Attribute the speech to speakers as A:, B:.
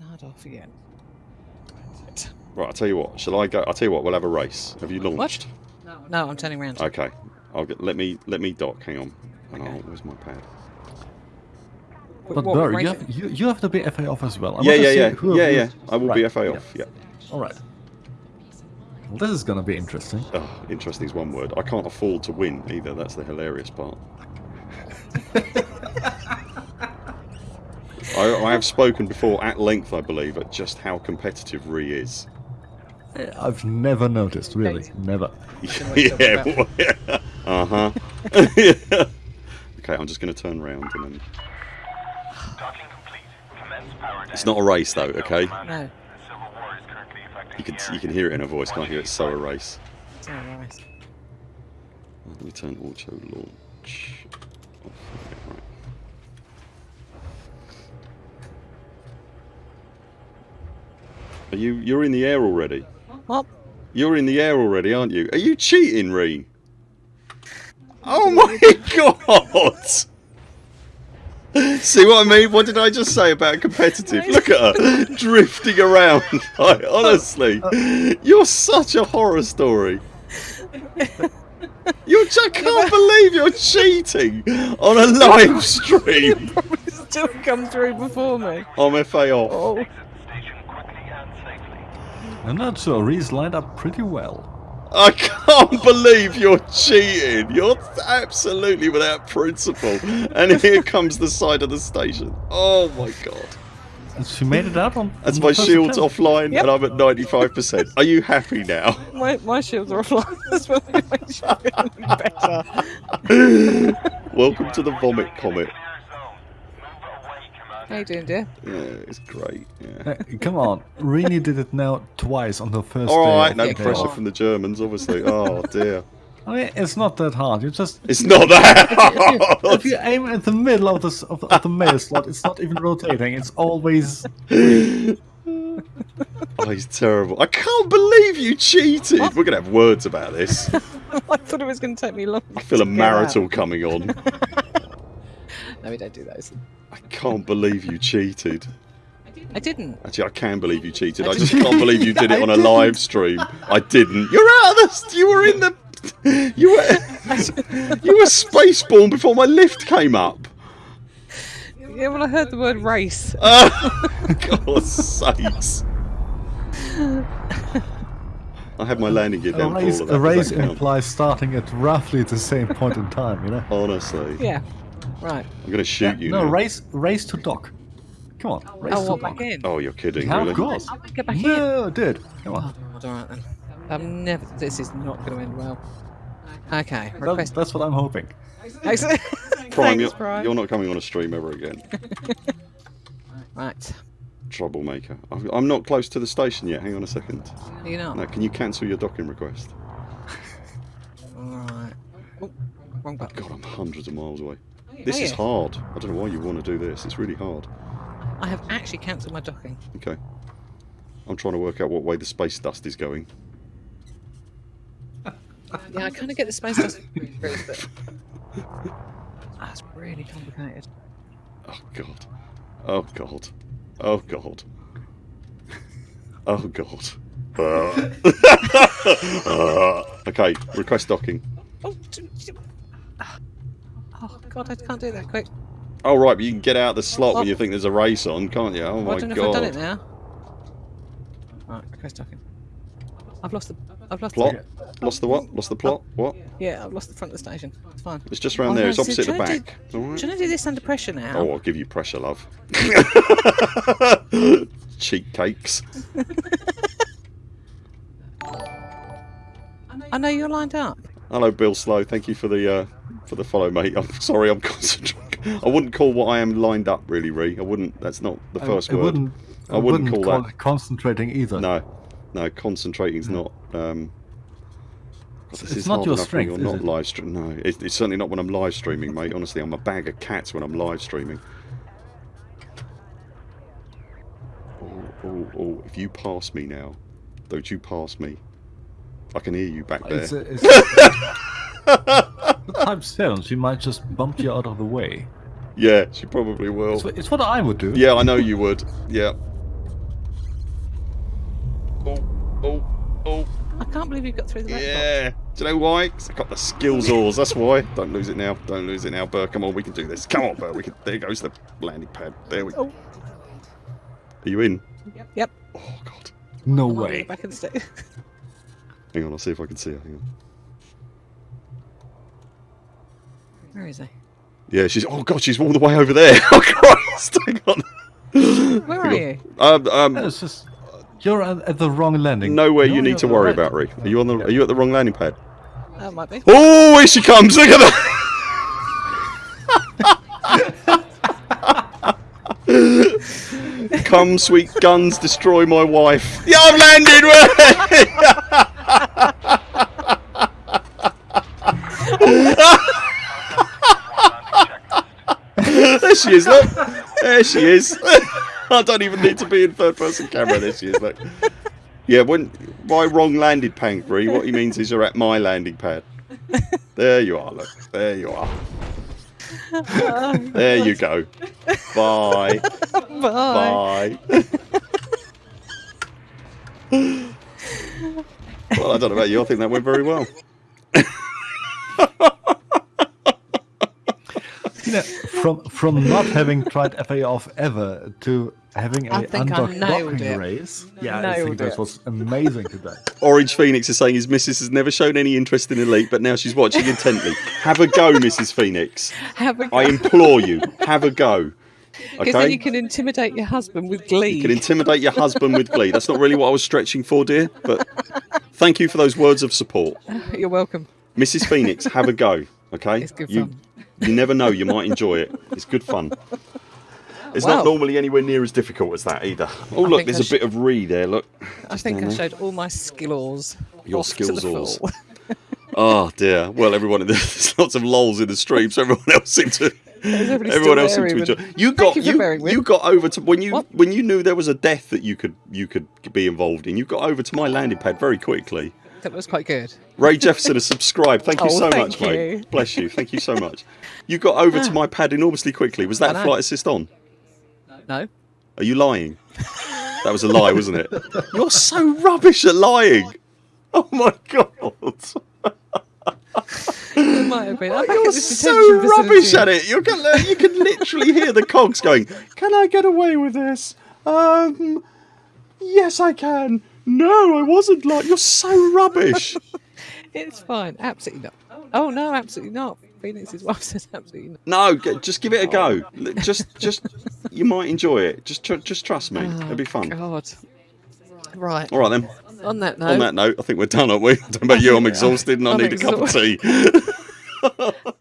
A: half an hour off again.
B: Right, I'll tell you what. Shall I go? I'll tell you what. We'll have a race. Have you launched?
A: No, no, I'm turning around.
B: Okay. I'll get. Let me. Let me dock. Hang on.
A: Okay.
B: Oh, where's my pad?
C: But
A: What,
C: Burr, you have, you, you have to be FA off as well. I
B: yeah,
C: want
B: yeah, yeah, yeah,
C: you-
B: yeah. I will be
C: Right,
B: FA
C: yeah.
B: off. Yeah.
C: All right. Well, this is gonna be interesting.
B: Oh, interesting is one word. I can't afford to win either. That's the hilarious part. I, I have spoken before at length, I believe, at just how competitive Re is.
C: I've never noticed, really, never.
B: yeah. uh huh. okay, I'm just going to turn around and then.
D: Docking complete. Commence power
B: It's not a race though, okay?
A: No,
D: Civil War is currently affecting
B: You can you can hear it in her voice, can't you? It's so a race.
A: it's all right.
B: Let me turn auto launch. Are you you're in the air already?
A: What?
B: You're in the air already, aren't you? Are you cheating, Reen? Oh my god! See what I mean? What did I just say about competitive? Look at her drifting around. Like, honestly, you're such a horror story. You I can't believe you're cheating on a live stream.
A: You Probably still come through before me.
B: I'm FA off.
A: Oh,
D: exit the station quickly and safely.
C: I'm not sure. Reese lined up pretty well.
B: I can't believe you're cheating. You're absolutely without principle. And here comes the side of the station. Oh my god.
C: And she made it out on.
B: That's my
C: first
B: shield's
C: attempt.
B: offline
A: Yep.
B: and I'm at 95%. Are you happy now?
A: my, my shields are offline. That's what makes you feel better.
B: Welcome to the vomit comet.
A: How you doing, dear?
B: Yeah, it's great. Yeah.
C: Come on, Rini did it now twice on the first
B: All
C: day.
B: right,
C: of
B: no
C: the
B: pressure from the Germans, obviously. Oh dear.
C: I mean, it's not that hard. You just
B: It's not that
C: if
B: hard.
C: you aim at the middle of the s- of the, of the mail slot, it's not even rotating. It's always.
B: Oh, he's terrible. I can't believe you cheated. We're gonna have words about this.
A: I thought it was going to take me long.
B: I feel a marital coming on.
A: No, we don't do those.
B: I can't believe you cheated.
A: I didn't.
B: Actually, I can believe you cheated.
A: I
B: I just can't believe you did it on a live stream. I didn't. You're out of the. You were in the. You were. You were spaceborne before my lift came up.
A: Yeah, well, I heard the word race.
B: Oh, God's sakes. I had my landing gear
C: A
B: down for all
C: race,
B: that.
C: a race implies starting at roughly the same point in time, you know?
B: Honestly.
A: Yeah. Right.
B: I'm going to shoot you
C: no,
B: now.
C: race race to dock. Come on, oh, race
A: Oh,
C: to
A: what,
C: dock.
A: back in?
B: Oh, you're kidding,
C: Yeah,
B: really?
C: of course.
A: I won't get back in.
C: No, dude. Come on.
A: Oh, all right then. I'm never. This is not going to end well. Okay.
C: That-
A: Request.
C: that's what I'm hoping.
A: Excellent.
B: Prime,
A: Thanks,
B: you're,
A: Prime.
B: you're not coming on a stream ever again.
A: Right.
B: Troublemaker. I'm I'm not close to the station yet. Hang on a second.
A: Are you not?
B: No, can you cancel your docking request?
A: All right. Oh, wrong oh, button.
B: God, I'm hundreds of miles away. This is hard. I don't know why you want to do this. It's really hard.
A: I have actually cancelled my docking.
B: Okay. I'm trying to work out what way the space dust is going.
A: Yeah, I kind of get the space dust but that's really complicated.
B: Oh god. Oh god. Oh god. Oh god. Uh. Uh. okay, request docking.
A: Oh, d- d- oh God, I can't do that quick.
B: Oh right, but you can get out the slot when
A: Oh.
B: you think there's a race on, can't you? Oh
A: Well,
B: my
A: I don't know if I've done it
B: god.
A: now. Right, request docking. I've lost the. I've lost
B: Plot?
A: the.
B: Lost the what? Lost the plot? What?
A: Yeah, I've lost the front of the station. It's fine.
B: It's just around
A: Oh,
B: there.
A: no,
B: It's
A: so
B: opposite the
A: trying to
B: back.
A: do-
B: Alright.
A: Should I do this under pressure now?
B: Oh, I'll give you pressure, love. Cheek cakes.
A: I know you're lined up.
B: Hello, Bill Slow. Thank you for the uh, for the follow, mate. I'm sorry, I'm concentrating. I wouldn't call what I am lined up, really, Ree. I wouldn't. That's not the first
C: I, I
B: word.
C: wouldn't.
B: I wouldn't call that-
C: concentrating either.
B: No, no. Concentrating's not. Um, God, this
C: It's
B: is
C: not your strength,
B: You're not
C: it?
B: live stream. No, it's, it's certainly not when I'm live streaming, mate. Honestly, I'm a bag of cats when I'm live streaming. Oh, oh, oh! If you pass me now, don't you pass me? I can hear you back there.
C: It's, a, it's With type 7, she might just bump you out of the way.
B: Yeah, she probably will.
C: It's, it's what I would do.
B: Yeah, I know you would. Yeah. Oh, oh, oh.
A: I can't believe you got through the
B: Yeah. Do you know why? Because I got the skills oars, that's why. Don't lose it now. Don't lose it now, Burr. Come on, we can do this. Come on, Burr. We can... There goes the landing pad. There we go.
A: Oh.
B: Are you in?
A: Yep. Yep.
B: Oh, God.
C: No way.
A: I can stay.
B: Hang on, I'll see if I can see her. Hang on.
A: Where is he?
B: Yeah, she's. Oh God, she's all the way over there. Oh Christ. Hang on.
A: Where are you?
B: Um, um,
C: It's just you're at, at the wrong landing.
B: nowhere
C: No,
B: you need to worry
C: right.
B: about, Ree. Are you on the? Are you at the wrong landing pad?
A: That might be.
B: Oh, here she comes! Look at that! Come, sweet guns, destroy my wife. Yeah, I've landed! There she is, look. There she is. I don't even need to be in third person camera. There she is, look. Yeah, when by wrong landed pank, Bree, what he means is you're at my landing pad. There you are, look. There you are. There you go. Bye.
A: Bye.
B: Bye. well, I don't know about you. I think that went very well.
C: You know, from from not having tried FA off ever to having a
A: I think I
C: undocked
A: nailed
C: docking
A: it.
C: race. Yeah, I think that
A: it.
C: was amazing today.
B: Orange Phoenix is saying his missus has never shown any interest in Elite, but now she's watching intently. Have a go, Mrs. Phoenix.
A: Have a
B: I implore you, have a go.
A: Because then you can intimidate your husband with glee.
B: You can intimidate your husband with glee. That's not really what I was stretching for, dear, but thank you for those words of support.
A: You're welcome.
B: Mrs. Phoenix, have a go, okay?
A: It's good
B: you,
A: fun.
B: You never know, you might enjoy it. It's good fun. It's
A: Wow.
B: not normally anywhere near as difficult as that either. Oh, look, there's
A: I
B: a bit of re there, look.
A: I
B: Just
A: think I
B: there.
A: showed all my skills.
B: Your skills
A: the
B: alls.
A: full.
B: Oh, dear. Well, everyone, there's lots of lols in the stream, so everyone else seemed to. Everyone else
A: there
B: seemed to
A: even?
B: enjoy. You
A: Thank
B: got
A: you
B: you, you got over to when you
A: What?
B: when you knew there was a death that you could you could be involved in. You got over to my landing pad very quickly.
A: That was quite good.
B: Ray Jefferson has subscribed. Thank you
A: Oh,
B: so
A: thank
B: much, mate. Bless you. Thank you so much. You got over to my pad enormously quickly. Was that flight assist on?
A: No.
B: Are you lying? That was a lie, wasn't it? You're so rubbish at lying. Oh my god.
A: It might have been. Back
B: You're so rubbish at it. You can you can literally hear the cogs going. Can I get away with this? Um, yes, I can. No, I wasn't like. You're so rubbish.
A: It's fine. Absolutely not. Oh no, absolutely not. Phoenix's wife says absolutely not.
B: No, just give it a go. Just, just, you might enjoy it. Just, tr- just trust me. Oh, It'll be fun.
A: Oh, God. Right.
B: All right then.
A: On that note,
B: On that note, I think we're done, aren't we? I don't know about you. I'm exhausted and I
A: I'm
B: need a cup of tea.
A: exhausted.